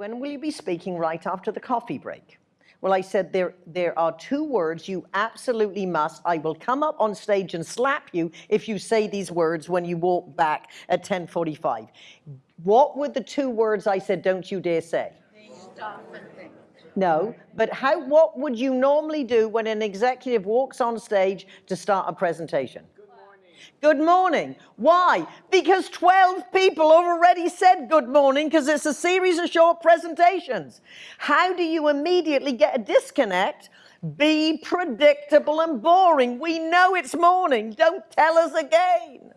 when will you be speaking right after the coffee break? Well, I said, there, there are two words you absolutely must. I will come up on stage and slap you if you say these words when you walk back at 10.45. What were the two words I said, don't you dare say? No, but how, what would you normally do when an executive walks on stage to start a presentation? Good morning. Why? Because 12 people already said good morning because it's a series of short presentations. How do you immediately get a disconnect? Be predictable and boring. We know it's morning. Don't tell us again.